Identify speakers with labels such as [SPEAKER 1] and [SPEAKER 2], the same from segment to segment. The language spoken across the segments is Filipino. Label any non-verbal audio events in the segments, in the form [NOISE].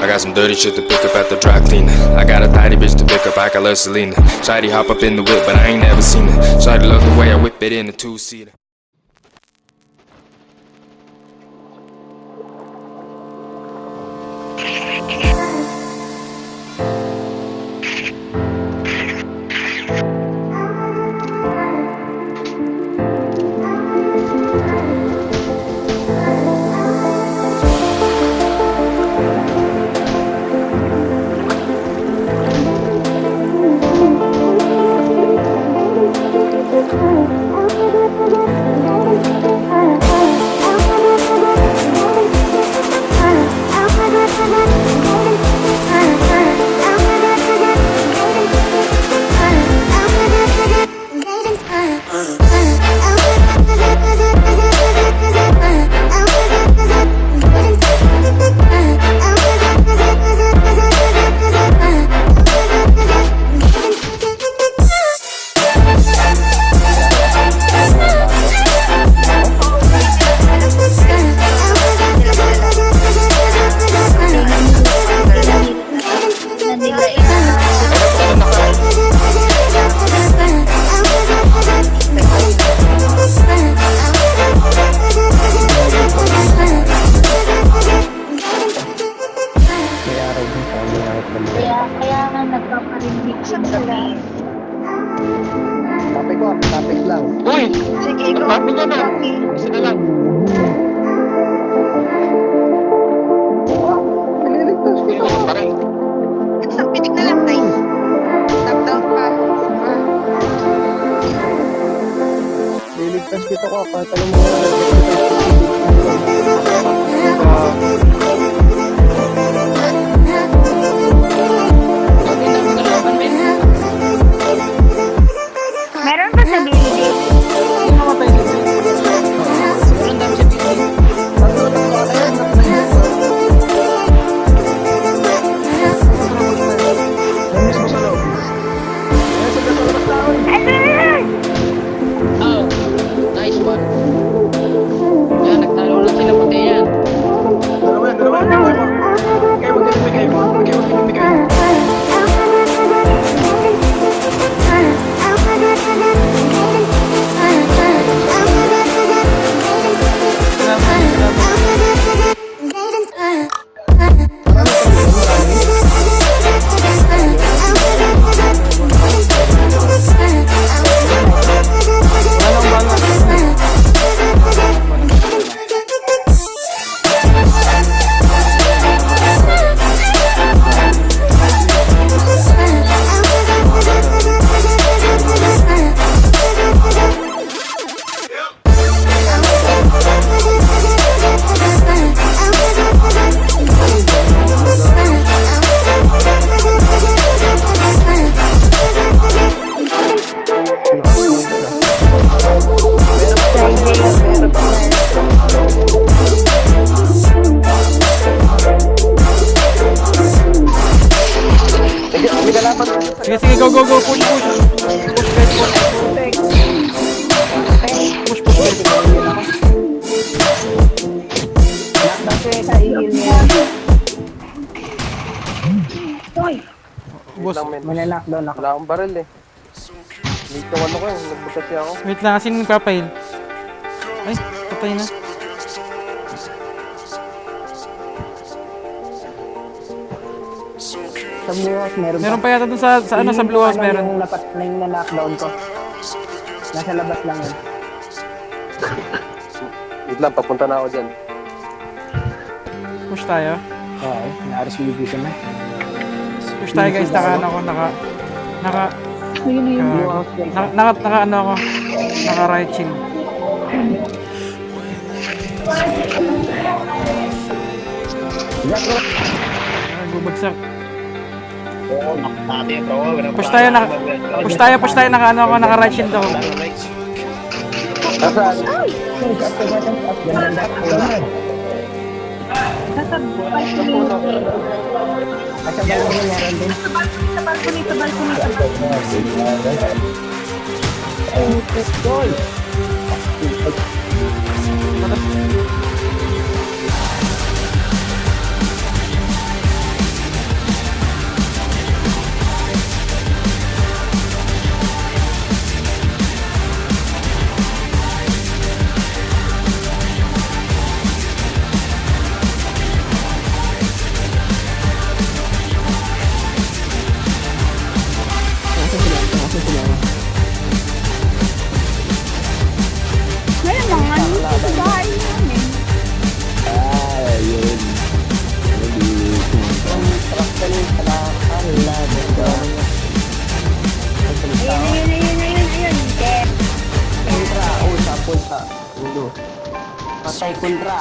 [SPEAKER 1] I got some dirty shit to pick up at the dry cleaner. I got a tidy bitch to pick up, I got love Selena. Shady hop up in the whip, but I ain't never seen her. Shady love the way I whip it in a two seater.
[SPEAKER 2] cuerpo,
[SPEAKER 3] go,
[SPEAKER 4] go, go, push, push. Push, guys, push. Push, push, guys. Boss,
[SPEAKER 5] May knockdown ako. Wala akong baril eh. Dito ano ko eh. Nagbukat siya ako.
[SPEAKER 4] wait lang, asin yung papail? Ay, patay na.
[SPEAKER 5] Sa Blue House meron
[SPEAKER 4] Meron pa yata dun sa, sa ano, sa Blue House meron.
[SPEAKER 5] Yung napat na yung na-knockdown ko. Nasa labas lang yun. [LAUGHS] Wait lang, papunta na ako dyan.
[SPEAKER 4] Push tayo.
[SPEAKER 5] Oo, na-RCB ko na.
[SPEAKER 4] Push tayo guys, naka ano ako, naka, naka, naka, naka, naka ano ako, naka right chill. Ah, Bubagsak. Push tayo, naka, push tayo, push tayo, naka ano ako, naka right shield ako.
[SPEAKER 5] Din.
[SPEAKER 3] Sa balcony, sa balcony, sa balcony.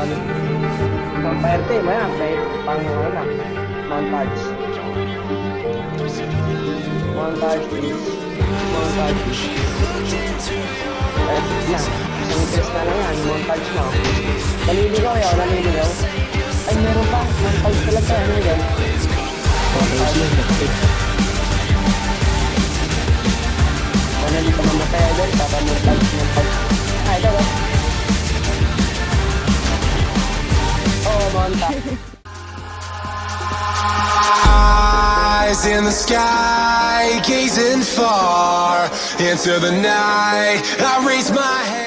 [SPEAKER 5] One. Vampire team, ayan. May pang, ano na, montage. Montage, please. Montage. Eh, na. Isang test na lang yan. Montage na. Naliligaw yun, naliligaw. Ay, meron pa. Montage talaga yan, idol. Montage. Sana hindi ka mamatay, idol. Para montage. Ah, idol, ah.
[SPEAKER 6] Eyes in the sky, gazing far into the night. I raise my head.